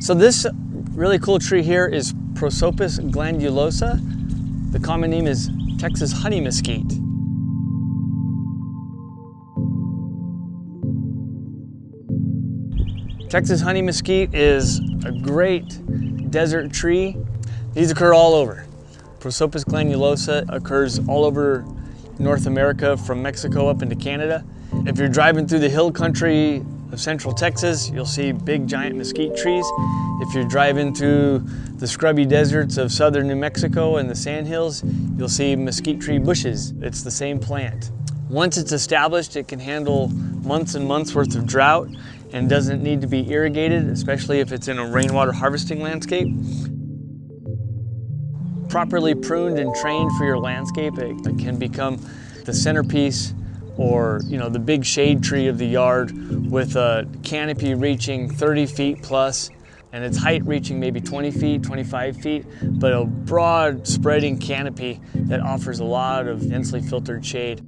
So this really cool tree here is Prosopis glandulosa. The common name is Texas honey mesquite. Texas honey mesquite is a great desert tree. These occur all over. Prosopis glandulosa occurs all over North America from Mexico up into Canada. If you're driving through the hill country of central Texas, you'll see big giant mesquite trees. If you're driving through the scrubby deserts of southern New Mexico and the sandhills, you'll see mesquite tree bushes. It's the same plant. Once it's established, it can handle months and months worth of drought and doesn't need to be irrigated, especially if it's in a rainwater harvesting landscape. Properly pruned and trained for your landscape, it can become the centerpiece or you know the big shade tree of the yard with a canopy reaching 30 feet plus and its height reaching maybe 20 feet, 25 feet, but a broad spreading canopy that offers a lot of densely filtered shade.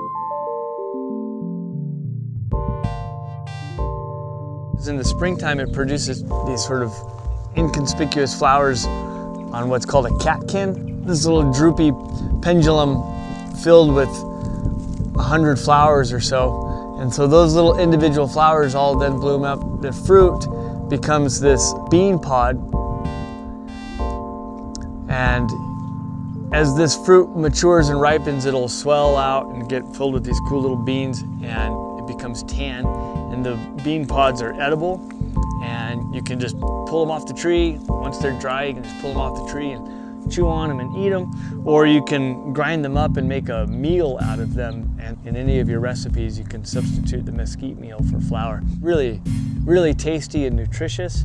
In the springtime, it produces these sort of inconspicuous flowers on what's called a catkin. This little droopy pendulum filled with a hundred flowers or so. And so those little individual flowers all then bloom up. The fruit becomes this bean pod. And as this fruit matures and ripens, it'll swell out and get filled with these cool little beans and it becomes tan and the bean pods are edible and you can just pull them off the tree. Once they're dry, you can just pull them off the tree and chew on them and eat them. Or you can grind them up and make a meal out of them. And in any of your recipes, you can substitute the mesquite meal for flour. Really, really tasty and nutritious.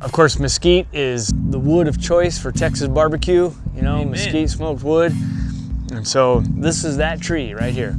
Of course, mesquite is the wood of choice for Texas barbecue. You know, Amen. mesquite smoked wood. And so this is that tree right here.